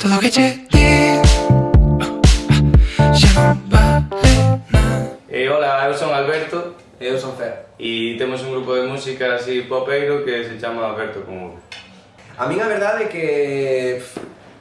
Todo o que che Eh, hola, eu son Alberto. E eu son Fer. E temos un grupo de música así popeiro que se chama Alberto como A mí a verdade é que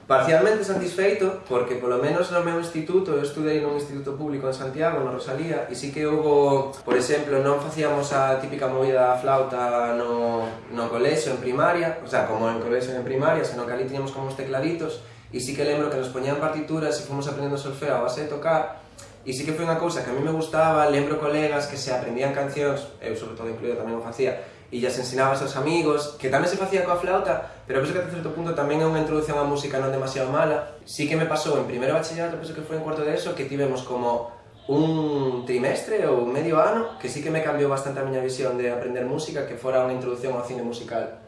parcialmente satisfeito porque polo menos no meu instituto, eu estudei nun instituto público en Santiago, na Rosalía, e sí que houve, por exemplo, non facíamos a típica movida da flauta no, no colexo en primaria, o sea, como en colexo en primaria, senón que ali tiñamos como os tecladitos, e sí que lembro que nos poñían partituras e fomos aprendendo solfeo a base de tocar e sí que foi unha cousa que a mí me gustaba, lembro colegas que se aprendían cancións, eu sobre todo incluído tamén o facía, e as ensinaba aos seus amigos, que tamén se facía coa flauta, pero penso que a certo punto tamén é unha introdución á música non demasiado mala. Sí que me pasou en primeiro bachillerato, penso que foi en cuarto de eso, que tivemos como un trimestre ou medio ano, que sí que me cambiou bastante a miña visión de aprender música, que fora unha introdución ao cine musical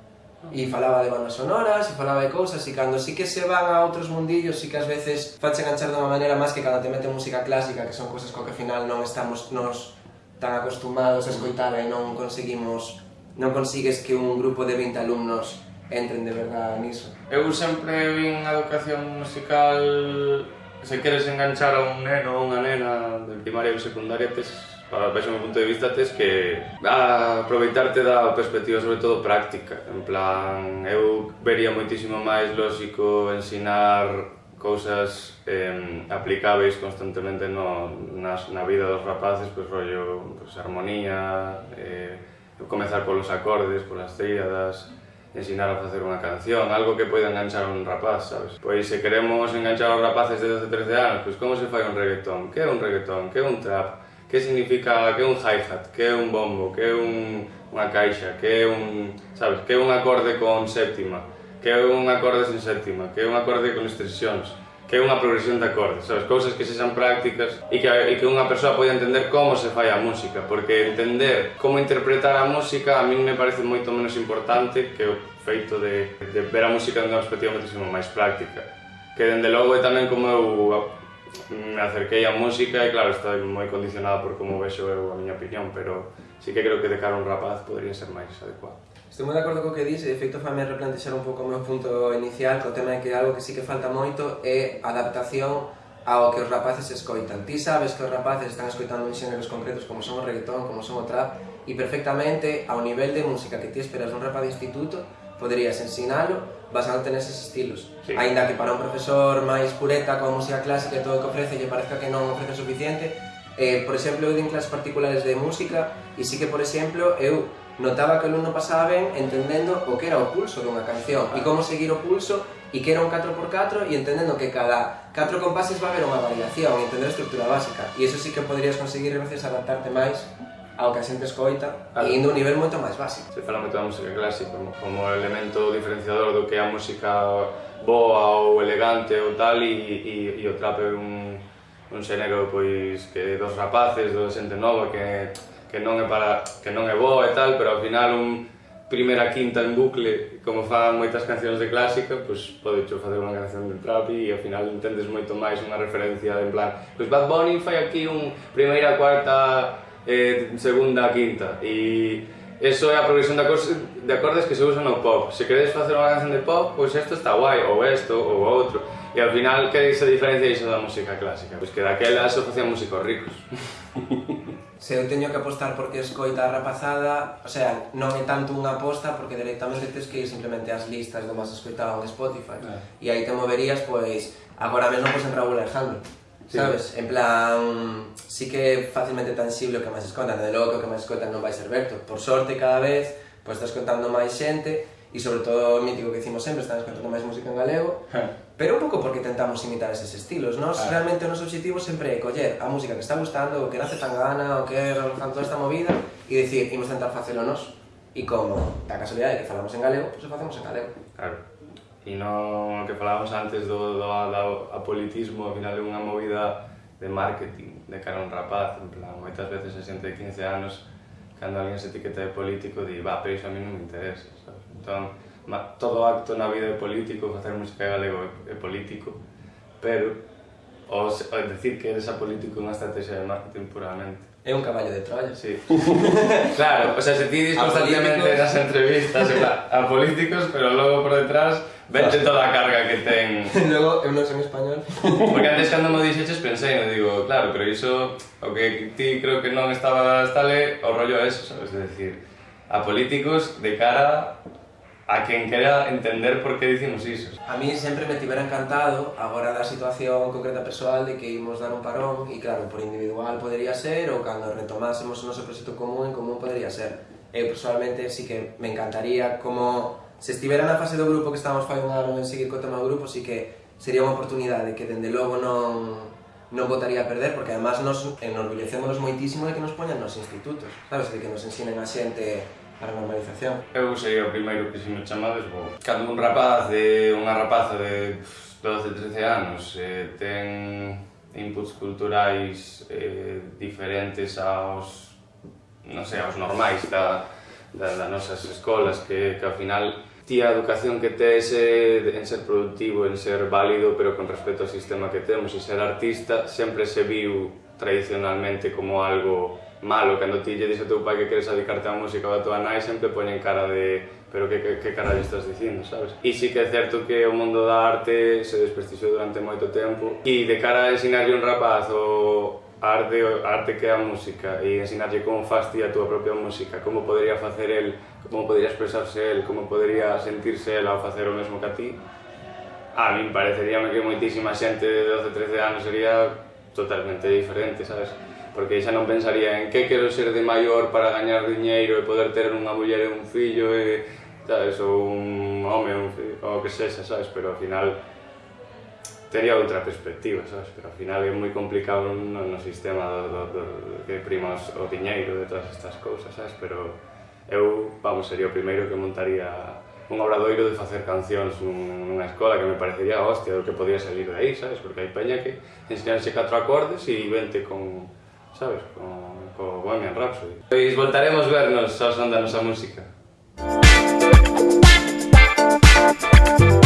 e falaba de bandas sonoras, e falaba de cousas, e cando sí que se van a outros mundillos, sí que ás veces fache enganchar dunha maneira máis que cando te mete música clásica, que son cousas co que ao final non estamos nos tan acostumados a escoitar e non conseguimos, non consigues que un grupo de 20 alumnos entren de verdade niso. Eu sempre vin a educación musical, se queres enganchar a un neno ou unha nena de primaria ou secundaria, tes Vexo meu punto de vista tes que aproveitarte da perspectiva sobre todo práctica. En plan, eu vería moitísimo máis lógico ensinar cousas eh, aplicáveis constantemente no, nas, na vida dos rapaces, pois rollo, pois, armonía, eh, comezar polos acordes, polas tríadas, ensinar a facer unha canción, algo que poida enganchar un rapaz, sabes? Pois se queremos enganchar aos rapaces de 12, 13 anos, pois como se fai un reggaetón? Que é un reggaetón? Que é un trap? que significa? Que é un hi-hat, que é un bombo, que é un, unha caixa, que é un, sabes, que é un acorde con séptima, que é un acorde sin séptima, que é un acorde con extensións, que é unha progresión de acordes, sabes, cousas que sexan prácticas e que, e que unha persoa pode entender como se fai a música, porque entender como interpretar a música a min me parece moito menos importante que o feito de, de ver a música de unha perspectiva moitísimo máis práctica que dende logo é tamén como eu me acerquei á música e claro, está moi condicionada por como vexo eu a miña opinión, pero sí que creo que de cara a un rapaz podría ser máis adecuado. Estou moi de acordo co que dis, e de feito fame replantexar un pouco o meu punto inicial co tema de que algo que sí que falta moito é adaptación ao que os rapaces escoitan. Ti sabes que os rapaces están escoitando en xéneros concretos como son o reggaetón, como son o trap, e perfectamente ao nivel de música que ti esperas dun rapaz de instituto, poderías ensinalo basándote neses estilos. Sí. Ainda que para un profesor máis pureta coa música clásica e todo o que ofrece lle parezca que non ofrece suficiente, eh, por exemplo, eu din clases particulares de música e sí que, por exemplo, eu notaba que o alumno pasaba ben entendendo o que era o pulso dunha canción e como seguir o pulso e que era un 4x4 e entendendo que cada 4 compases va a haber unha variación e entender a estructura básica e eso sí que poderías conseguir a veces adaptarte máis ao que a xente escoita, claro. indo a un nivel moito máis básico. Se fala moito da música clásica como, como elemento diferenciador do que é a música boa ou elegante ou tal e, e, e o trap é un, un xénero pois que dos rapaces, dos xente nova que, que non é para que non é boa e tal, pero ao final un, primeira quinta en bucle, como fan moitas cancións de clásica, pois pode facer unha canción de trap e ao final entendes moito máis unha referencia en plan, pois Bad Bunny fai aquí un primeira, cuarta, eh, segunda, quinta e eso é a progresión de acordes, de acordes que se usan no pop se queredes facer unha canción de pop, pois isto está guai ou isto ou outro e ao final que se diferencia iso da música clásica pois que daquela se facían músicos ricos Se eu teño que apostar porque escoita a rapazada, o sea, non é tanto unha aposta porque directamente tes que ir simplemente ás listas do máis escoitado en Spotify. Ah. E aí te moverías, pois, agora mesmo pois en Raúl Alejandro sabes? En plan, sí que é fácilmente tangible o que máis escondan, de logo que o que máis escondan non vai ser Berto. Por sorte, cada vez, pois estás contando máis xente, e sobre todo o mítico que dicimos sempre, estamos contando máis música en galego, pero un pouco porque tentamos imitar eses estilos, nos claro. realmente o noso objetivo sempre é coller a música que está gustando, o que nace tan gana, o que é toda esta movida, e dicir, imos tentar facelo nos, e como da casualidade que falamos en galego, pois pues, o facemos en galego. Claro non o que falábamos antes do, do, do apolitismo, ao final é unha movida de marketing de cara a un rapaz, en plan, moitas veces a xente de 15 anos, cando alguén se etiqueta de político, di, va, pero iso a mí non me interesa, sabes? Entón, ma, todo acto na vida é político, facer música galego é, é político, pero O, o decir que eres apolítico é unha estrategia de marketing puramente. É un caballo de Troya. Sí. claro, o sea, se ti dis constantemente nas entrevistas, a políticos, pero logo por detrás Vente toda a carga que ten... Logo, eu non son español. Porque antes cando me dixeches pensei, no digo, claro, pero iso, o que ti creo que non estaba tale, o rollo é eso, sabes? De decir, a políticos de cara a quen quera entender por que dicimos iso. A mí sempre me tivera encantado agora da situación concreta persoal de que imos dar un parón e claro, por individual podería ser ou cando retomásemos o noso proxecto común en común podería ser. Eu personalmente sí que me encantaría como se estivera na fase do grupo que estamos fai un ano en seguir co tema do grupo, sí que sería unha oportunidade que dende logo non non votaría a perder, porque además nos enorgullecémonos moitísimo de que nos poñan nos institutos, sabes, de que nos ensinen a xente a normalización. Eu sería o primeiro que se me chamades, bo. Cando un rapaz de unha rapaza de 12, 13 anos eh, ten inputs culturais eh, diferentes aos, non sei, aos normais da, da, das nosas escolas, que, que ao final ti a educación que tes é en ser productivo, en ser válido, pero con respecto ao sistema que temos e ser artista sempre se viu tradicionalmente como algo malo. Cando ti lle dixo teu pai que queres dedicarte á música ou a tua nai sempre poñen cara de pero que, que, que carallo estás dicindo, sabes? E sí que é certo que o mundo da arte se desprestixiou durante moito tempo e de cara a ensinarlle un rapaz o, arte, arte que é a música e ensinarlle como faz ti a túa propia música, como podería facer el, como podería expresarse el, como podería sentirse el ao facer o mesmo que a ti, a min pareceríame que moitísima xente de 12, 13 anos sería totalmente diferente, sabes? Porque xa non pensaría en que quero ser de maior para gañar diñeiro e poder ter unha muller e un fillo e, sabes, ou un home, un fillo, o que sexa, sabes? Pero ao final tería outra perspectiva, sabes? Pero ao final é moi complicado no, no sistema do, do, do, que prima o diñeiro de todas estas cousas, sabes? Pero eu, vamos, sería o primeiro que montaría un obradoiro de facer cancións nunha escola que me parecería hostia do que podía salir de aí, sabes? Porque hai peña que ensinarse catro acordes e vente con, sabes? Con, con Bohemian Rhapsody. Pois voltaremos vernos ao son da nosa música. Música